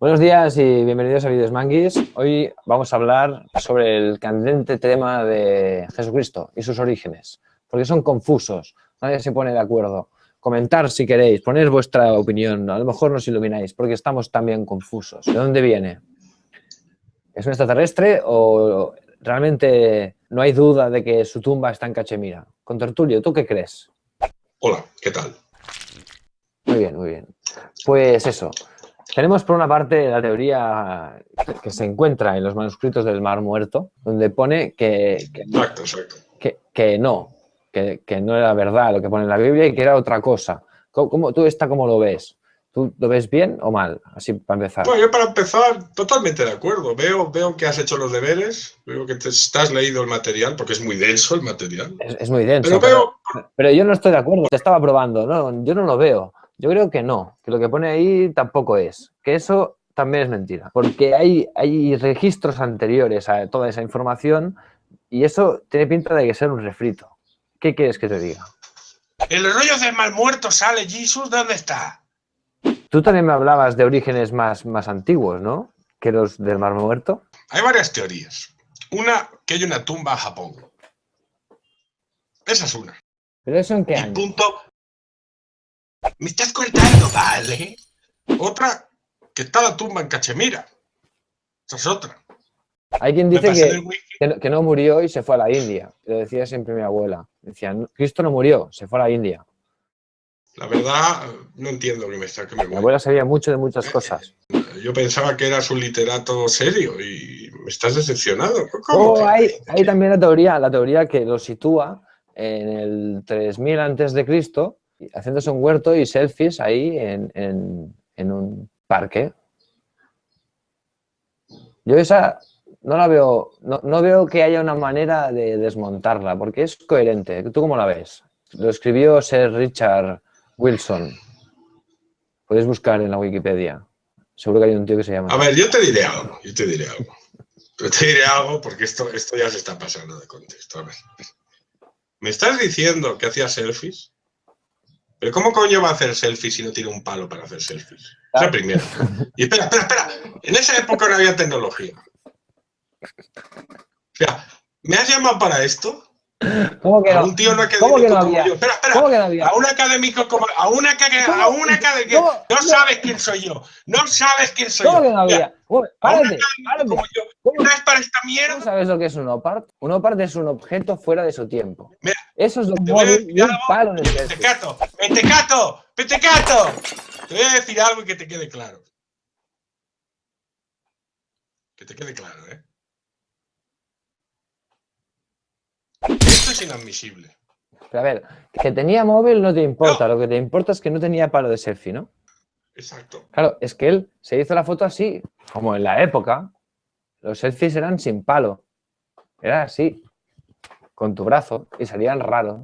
Buenos días y bienvenidos a Videos Manguis. Hoy vamos a hablar sobre el candente tema de Jesucristo y sus orígenes, porque son confusos, nadie se pone de acuerdo. Comentar si queréis, poner vuestra opinión, a lo mejor nos ilumináis, porque estamos también confusos. ¿De dónde viene? ¿Es un extraterrestre o realmente no hay duda de que su tumba está en Cachemira? Con Tertulio, ¿tú qué crees? Hola, ¿qué tal? Muy bien, muy bien. Pues eso, tenemos por una parte la teoría que se encuentra en los manuscritos del Mar Muerto, donde pone que, que, exacto, exacto. que, no, que, no era verdad lo que pone en la Biblia y que era otra cosa. ¿Cómo, ¿Tú esta cómo lo ves? ¿Tú lo ves bien o mal? Así para empezar. Bueno, yo para empezar, totalmente de acuerdo. Veo, veo que has hecho los deberes, veo que te, has leído el material, porque es muy denso el material. Es, muy denso. Pero, pero, yo no estoy de acuerdo. Te estaba probando, ¿no? Yo no lo veo. Yo creo que no, que lo que pone ahí tampoco es, que eso también es mentira, porque hay, hay registros anteriores a toda esa información y eso tiene pinta de que ser un refrito. ¿Qué quieres que te diga? El rollo del mal muerto sale, Jesús, ¿dónde está? Tú también me hablabas de orígenes más, más antiguos, ¿no? Que los del mar muerto. Hay varias teorías. Una, que hay una tumba en Japón. Esa es una. ¿Pero eso en qué año? punto, me estás cortando, ¿vale? Otra, que está la tumba en Cachemira. Esa es otra. Hay quien dice que, no murió y se fue a la India. Lo decía siempre mi abuela. Decía, Cristo no murió, se fue a la India. La verdad, no entiendo que me está que me Mi abuela sabía mucho de muchas eh, cosas. Yo pensaba que eras un literato serio y me estás decepcionado. Oh, hay, hay, también la teoría, la teoría que lo sitúa en el 3000 antes de Cristo haciéndose un huerto y selfies ahí en, un parque. Yo esa no la veo, no, veo que haya una manera de desmontarla, porque es coherente. ¿Tú cómo la ves? Lo escribió Sir Richard Wilson. Puedes buscar en la Wikipedia. Seguro que hay un tío que se llama. A ver, yo te diré algo, yo te diré algo. Yo te diré algo porque esto, esto ya se está pasando de contexto. ¿Me estás diciendo que hacía selfies? Pero ¿cómo coño va a hacer selfies si no tiene un palo para hacer selfies? Es la primera. Y espera, espera, espera. En esa época no había tecnología. O sea, ¿me has llamado para esto? ¿Cómo que no? A un tío no ¿Cómo que no había? Espera, espera. ¿Cómo que no había? A un académico como... A un académico... A un académico... No sabes quién soy yo. No sabes quién soy yo. ¿Cómo que no había? Párate, párate. Como yo. ¿No es para esta mierda? ¿No sabes lo que es un OPART? Un OPART es un objeto fuera de su tiempo. Mira, Eso es lo que mueve un palo en el Mentecato, mentecato, mentecato. Te voy a decir algo y que te quede claro. Que te quede claro, ¿eh? Esto es inadmisible. Pero a ver, que tenía móvil no te importa, lo que te importa es que no tenía palo de selfie, ¿no? Exacto. Claro, es que él se hizo la foto así, como en la época, los selfies eran sin palo. Era así, con tu brazo, y salían raros.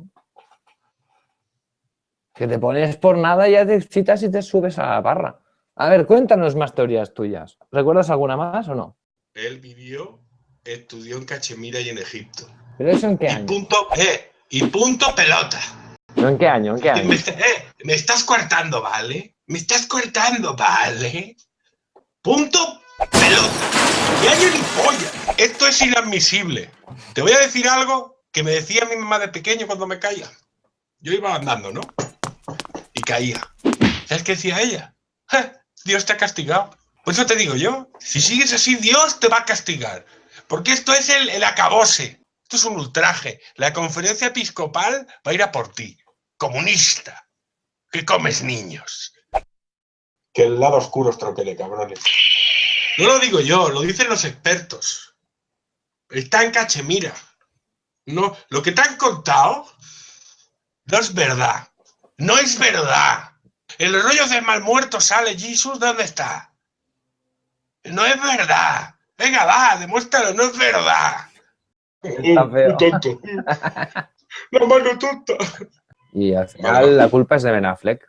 Que te pones por nada y ya te citas y te subes a la barra. A ver, cuéntanos más teorías tuyas. ¿Recuerdas alguna más o no? Él vivió, estudió en Cachemira y en Egipto. ¿Pero eso en qué y año? Punto, eh, y punto pelota. en qué año? ¿En qué año? Me, eh, me estás coartando, ¿vale? Me estás coartando, ¿vale? Punto pelota. ¡Qué hay polla! Esto es inadmisible. Te voy a decir algo que me decía mi mamá de pequeño cuando me caía. Yo iba andando, ¿no? Y caía. ¿Sabes qué decía ella? Dios te ha castigado. Por eso te digo yo, si sigues así, Dios te va a castigar. Porque esto es el, el acabose. Esto es un ultraje. La conferencia episcopal va a ir a por ti. Comunista. Que comes niños. Que el lado oscuro troquele, cabrones. No lo digo yo, lo dicen los expertos. Está en Cachemira. No, lo que te han contado no es verdad. No es verdad. El rollo de mal muerto sale, Jesús, ¿dónde está? No es verdad. Venga, va, demuéstralo, no es verdad. Está feo. tonto. La mano tonta. Y al final la culpa es de Ben Affleck.